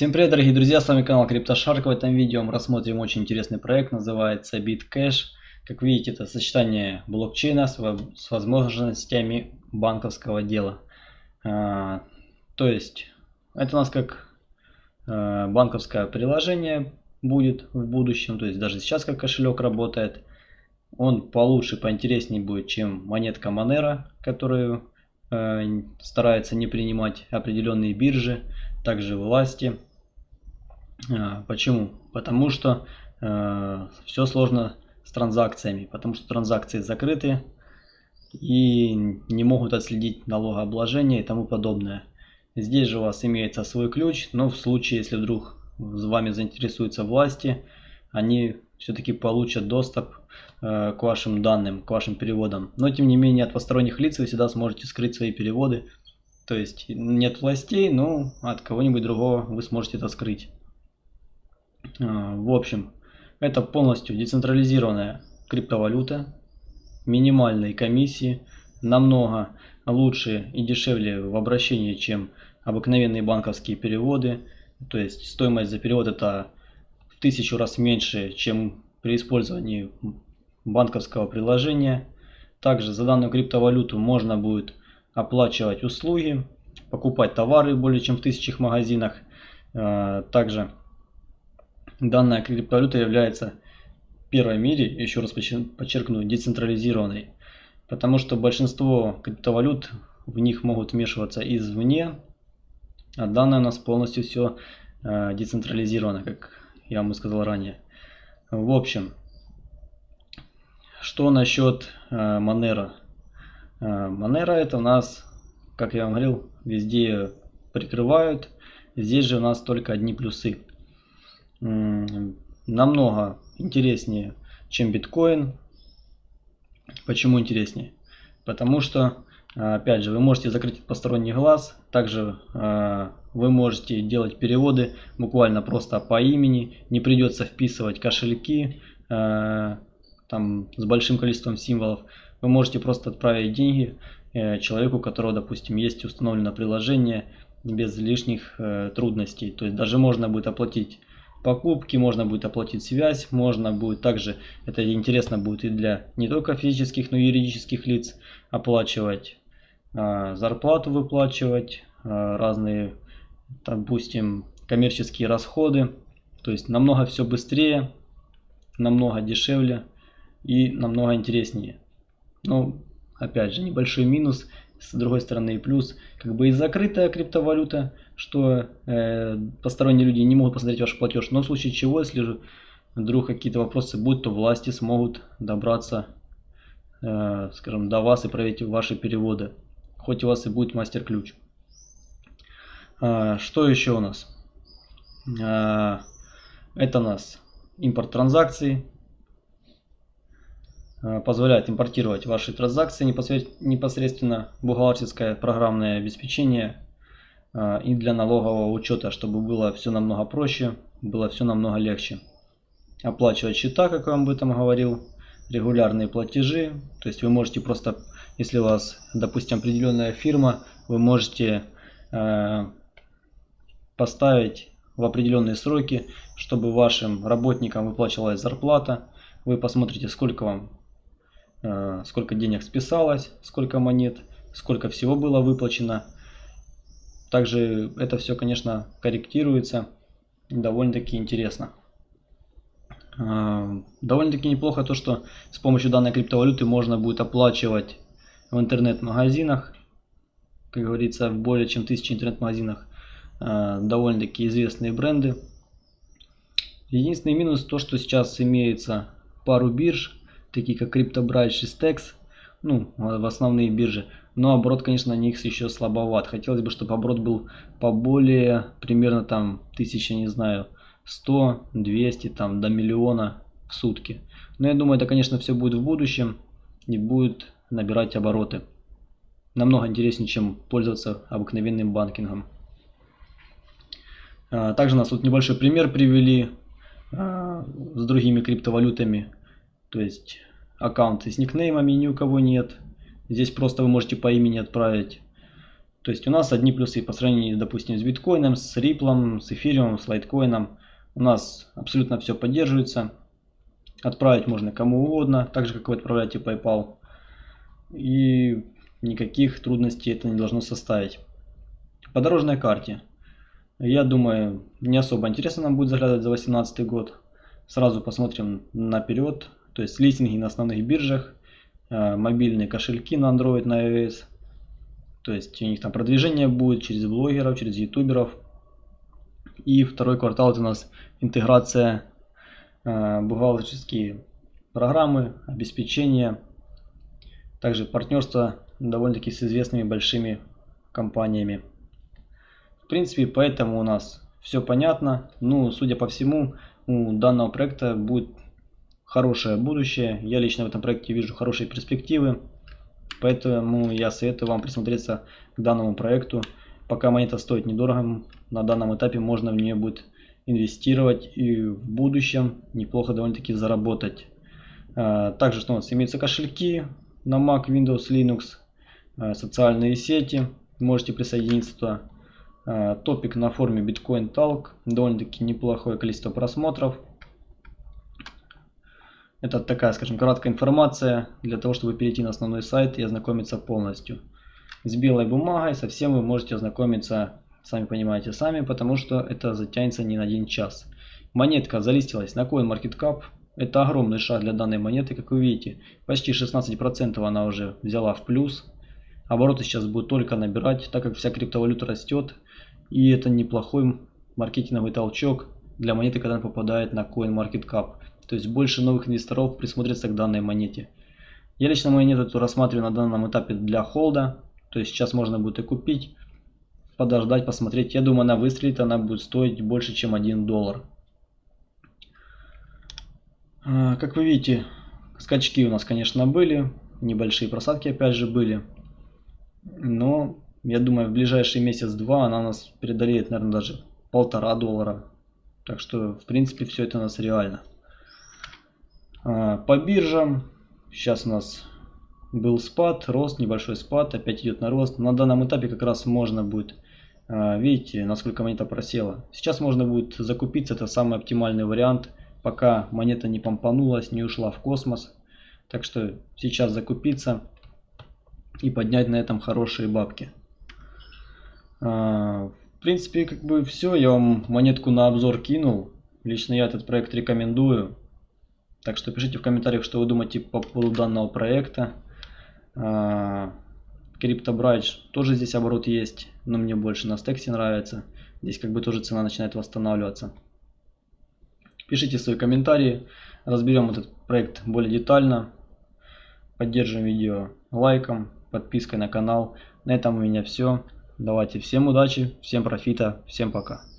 Всем привет, дорогие друзья, с вами канал CryptoShark. В этом видео мы рассмотрим очень интересный проект, называется BitCash. Как видите, это сочетание блокчейна с, возможностями банковского дела. А, то есть, это у нас как а, банковское приложение будет в будущем, то есть даже сейчас как кошелек работает. Он получше, поинтереснее будет, чем монетка Monero, которую э, старается не принимать определенные биржи также власти. А, почему? Потому что э, все сложно с транзакциями, потому что транзакции закрыты и не могут отследить налогообложение и тому подобное. Здесь же у вас имеется свой ключ, но в случае, если вдруг с вами заинтересуются власти, они все-таки получат доступ э, к вашим данным, к вашим переводам. Но тем не менее от посторонних лиц вы всегда сможете скрыть свои переводы то есть нет властей, но от кого-нибудь другого вы сможете это скрыть. А, в общем, это полностью децентрализированная криптовалюта, минимальные комиссии, намного лучше и дешевле в обращении, чем обыкновенные банковские переводы. То есть стоимость за перевод это в тысячу раз меньше, чем при использовании банковского приложения. Также за данную криптовалюту можно будет оплачивать услуги, покупать товары более чем в тысячах магазинах. Э, также данная криптовалюта является первой в мире, еще раз подчеркну, децентрализированной. Потому что большинство криптовалют в них могут вмешиваться извне, а данная у нас полностью все э, децентрализировано, как я вам сказал ранее. В общем, что насчет э, Monero? Monero это у нас, как я вам говорил, везде прикрывают. Здесь же у нас только одни плюсы. Намного интереснее, чем биткоин. Почему интереснее? Потому что, опять же, вы можете закрыть посторонний глаз. Также а, вы можете делать переводы буквально просто по имени. Не придется вписывать кошельки а, там, с большим количеством символов. Вы можете просто отправить деньги э, человеку, у которого, допустим, есть установлено приложение без лишних э, трудностей. То есть даже можно будет оплатить покупки, можно будет оплатить связь, можно будет также, это интересно будет и для не только физических, но и юридических лиц, оплачивать э, зарплату, выплачивать, э, разные, допустим, коммерческие расходы. То есть намного все быстрее, намного дешевле и намного интереснее. Ну, опять же, небольшой минус, с другой стороны и плюс, как бы и закрытая криптовалюта, что э, посторонние люди не могут посмотреть ваш платеж, но в случае чего, если же вдруг какие-то вопросы будут, то власти смогут добраться, э, скажем, до вас и проверить ваши переводы, хоть у вас и будет мастер-ключ. Э, что еще у нас? Э, это у нас импорт транзакций, позволяет импортировать ваши транзакции непосредственно бухгалтерское программное обеспечение э, и для налогового учета, чтобы было все намного проще, было все намного легче. Оплачивать счета, как я вам об этом говорил, регулярные платежи, то есть вы можете просто, если у вас, допустим, определенная фирма, вы можете э, поставить в определенные сроки, чтобы вашим работникам выплачивалась зарплата. Вы посмотрите, сколько вам Э, сколько денег списалось, сколько монет, сколько всего было выплачено. Также это все, конечно, корректируется. Довольно-таки интересно. Э, довольно-таки неплохо то, что с помощью данной криптовалюты можно будет оплачивать в интернет-магазинах. Как говорится, в более чем тысячи интернет-магазинах э, довольно-таки известные бренды. Единственный минус то, что сейчас имеется пару бирж, такие как CryptoBridge и Stex, ну, в основные биржи. Но оборот, конечно, на них еще слабоват. Хотелось бы, чтобы оборот был поболее, примерно там тысяча, не знаю, 100, 200, там до миллиона в сутки. Но я думаю, это, конечно, все будет в будущем и будет набирать обороты. Намного интереснее, чем пользоваться обыкновенным банкингом. А, также нас тут небольшой пример привели а, с другими криптовалютами. То есть аккаунты с никнеймами ни у кого нет. Здесь просто вы можете по имени отправить То есть у нас одни плюсы по сравнению, допустим, с биткоином, с риплом, с эфириумом, с лайткоином. У нас абсолютно все поддерживается. Отправить можно кому угодно, так же как вы отправляете PayPal. И никаких трудностей это не должно составить. По дорожной карте. Я думаю, не особо интересно нам будет заглядывать за 2018 год. Сразу посмотрим наперед. То есть листинги на основных биржах, э, мобильные кошельки на Android, на iOS. То есть у них там продвижение будет через блогеров, через ютуберов. И второй квартал это у нас интеграция э, бухгалтерские программы, обеспечение. Также партнерство довольно-таки с известными большими компаниями. В принципе, поэтому у нас все понятно. Ну, судя по всему, у данного проекта будет хорошее будущее. Я лично в этом проекте вижу хорошие перспективы. Поэтому я советую вам присмотреться к данному проекту. Пока монета стоит недорого, на данном этапе можно в нее будет инвестировать и в будущем неплохо довольно-таки заработать. А, также что у нас имеются кошельки на Mac, Windows, Linux, а, социальные сети, можете присоединиться туда. А, топик на форуме Bitcoin Talk, довольно-таки неплохое количество просмотров. Это такая, скажем, краткая информация для того, чтобы перейти на основной сайт и ознакомиться полностью. С белой бумагой совсем вы можете ознакомиться, сами понимаете, сами, потому что это затянется не на один час. Монетка залистилась на CoinMarketCap. Это огромный шаг для данной монеты, как вы видите. Почти 16% она уже взяла в плюс. Обороты сейчас будут только набирать, так как вся криптовалюта растет. И это неплохой маркетинговый толчок для монеты, когда она попадает на CoinMarketCap. То есть больше новых инвесторов присмотрится к данной монете. Я лично монету эту рассматриваю на данном этапе для холда. То есть сейчас можно будет и купить, подождать, посмотреть. Я думаю, она выстрелит, она будет стоить больше, чем 1 доллар. А, как вы видите, скачки у нас, конечно, были. Небольшие просадки опять же были. Но я думаю, в ближайший месяц-два она нас преодолеет, наверное, даже полтора доллара. Так что, в принципе, все это у нас реально. А, по биржам. Сейчас у нас был спад, рост, небольшой спад, опять идет на рост. На данном этапе как раз можно будет, а, видите, насколько монета просела. Сейчас можно будет закупиться, это самый оптимальный вариант, пока монета не помпанулась, не ушла в космос. Так что сейчас закупиться и поднять на этом хорошие бабки. А, в принципе, как бы все, я вам монетку на обзор кинул. Лично я этот проект рекомендую. Так что пишите в комментариях, что вы думаете по поводу данного проекта. CryptoBridge а, тоже здесь оборот есть, но мне больше на стексе нравится. Здесь как бы тоже цена начинает восстанавливаться. Пишите свои комментарии, разберем этот проект более детально. Поддержим видео лайком, подпиской на канал. На этом у меня все. Давайте всем удачи, всем профита, всем пока.